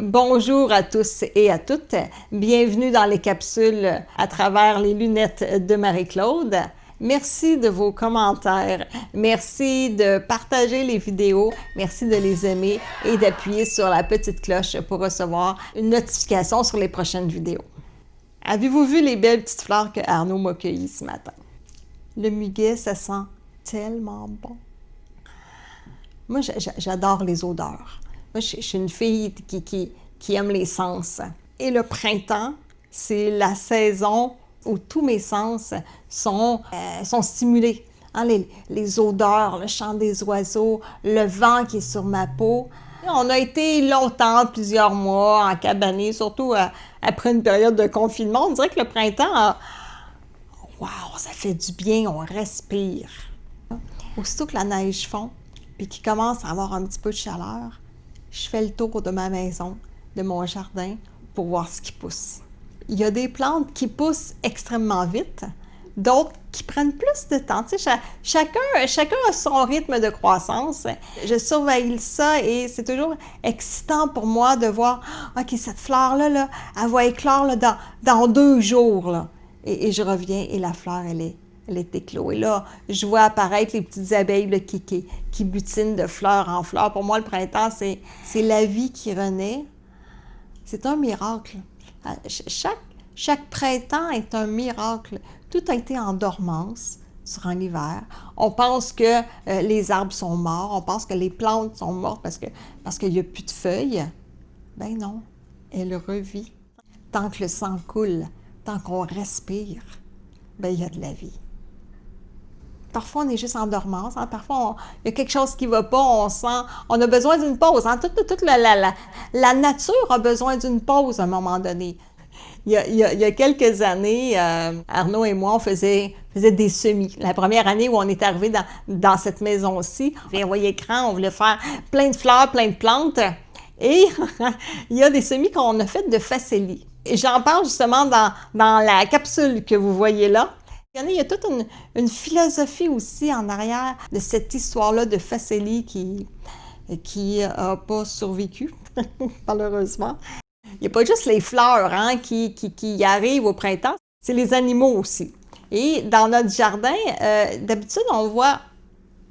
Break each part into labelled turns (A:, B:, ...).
A: Bonjour à tous et à toutes. Bienvenue dans les capsules à travers les lunettes de Marie-Claude. Merci de vos commentaires. Merci de partager les vidéos. Merci de les aimer et d'appuyer sur la petite cloche pour recevoir une notification sur les prochaines vidéos. Avez-vous vu les belles petites fleurs que Arnaud m'a cueillies ce matin? Le muguet, ça sent tellement bon. Moi, j'adore les odeurs. Moi, je, suis une fille qui, aime les sens. Et le printemps, c'est la saison où tous mes sens sont, euh, stimulés. Hein, les, odeurs, le chant des oiseaux, le vent qui est sur ma peau. On a été longtemps, plusieurs mois, en cabané, surtout euh, après une période de confinement. On dirait que le printemps, waouh, ça fait du bien, on respire. Aussitôt que la neige fond, puis qu'il commence à avoir un petit peu de chaleur, je fais le tour de ma maison, de mon jardin, pour voir ce qui pousse. Il y a des plantes qui poussent extrêmement vite, d'autres qui prennent plus de temps. Tu sais, chacun, chacun a son rythme de croissance. Je surveille ça et c'est toujours excitant pour moi de voir, OK, cette fleur-là, là, elle va éclore dans, dans deux jours. Et, et, je reviens et la fleur, elle est, elle est éclos. Et là, je vois apparaître les petites abeilles qui, butinent de fleur en fleur. Pour moi, le printemps, c'est la vie qui renaît. C'est un miracle. Ah, chaque, chaque printemps est un miracle. Tout a été en dormance durant l'hiver. On pense que euh, les arbres sont morts, on pense que les plantes sont mortes parce qu'il parce qu'il n'y a plus de feuilles. Ben non, elle revit. Tant que le sang coule, tant qu'on respire, ben il y a de la vie. Parfois, on est juste en dormance. Hein. Parfois, il y a quelque chose qui ne va pas. On sent, on a besoin d'une pause. Hein. Toute, la, nature a besoin d'une pause à un moment donné. Il y a, quelques années, euh, Arnaud et moi, on faisait, des semis. La première année où on est arrivé dans, cette maison-ci, on envoyé écran, on voulait faire plein de fleurs, plein de plantes. Et il y a des semis qu'on a fait de facélie. J'en parle justement dans la capsule que vous voyez là. Il y a toute une, philosophie aussi en arrière de cette histoire-là de Faceli qui qui n'a pas survécu, malheureusement. Il n'y a pas juste les fleurs hein, qui, qui, arrivent au printemps, c'est les animaux aussi. Et dans notre jardin, euh, d'habitude, on voit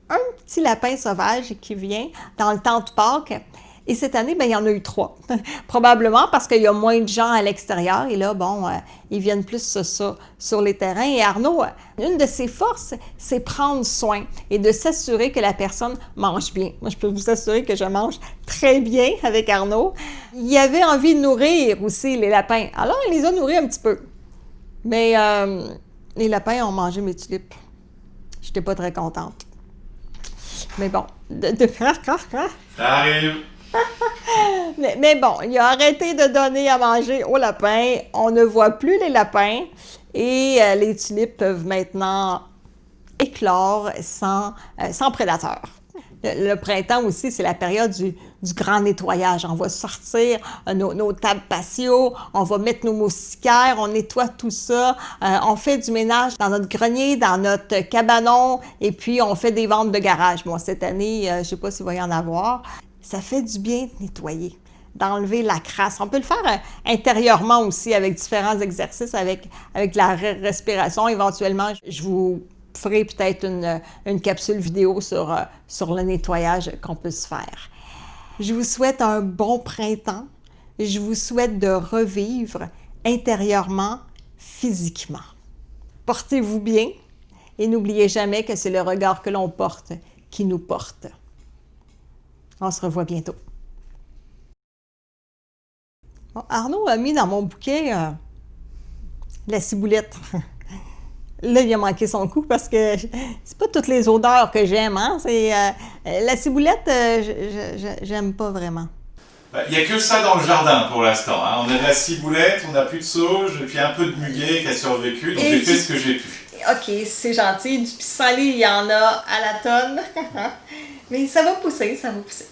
A: un petit lapin sauvage qui vient dans le temps de Pâques et cette année, ben, il y en a eu trois. Probablement parce qu'il y a moins de gens à l'extérieur. Et là, bon, euh, ils viennent plus ça, sur les terrains. Et Arnaud, euh, une de ses forces, c'est prendre soin et de s'assurer que la personne mange bien. Moi, je peux vous assurer que je mange très bien avec Arnaud. Il avait envie de nourrir aussi les lapins. Alors, il les a nourris un petit peu. Mais euh, les lapins ont mangé mes tulipes. Je n'étais pas très contente. Mais bon, de, de...
B: Ça arrive.
A: mais, bon, il a arrêté de donner à manger aux lapins. On ne voit plus les lapins et euh, les tulipes peuvent maintenant éclore sans, euh, sans prédateurs. Le, printemps aussi, c'est la période du, grand nettoyage. On va sortir euh, nos, tables patio, on va mettre nos moustiquaires, on nettoie tout ça, on fait du ménage dans notre grenier, dans notre cabanon, et puis on fait des ventes de garage. Bon, cette année, je ne sais pas s'il va y en avoir ça fait du bien de nettoyer, d'enlever la crasse. On peut le faire euh, intérieurement aussi avec différents exercices, avec, avec la respiration. Éventuellement, je vous ferai peut-être une, une, capsule vidéo sur, euh, sur le nettoyage qu'on peut se faire. Je vous souhaite un bon printemps. Je vous souhaite de revivre intérieurement, physiquement. Portez-vous bien et n'oubliez jamais que c'est le regard que l'on porte qui nous porte. On se revoit bientôt. Arnaud a mis dans mon bouquet euh, la ciboulette. Là, il a manqué son coup parce que c'est pas toutes les odeurs que j'aime. Hein? Euh, la ciboulette, euh, j'aime pas vraiment.
B: Bah, il n'y a que ça dans le jardin pour l'instant. Hein. On a de la ciboulette, on n'a plus de sauge, et puis un peu de muguet qui a survécu, donc j'ai fait ce que j'ai pu.
A: OK, c'est gentil. Du pissenlit, il y en a à la tonne. Mais ça va pousser, ça va pousser.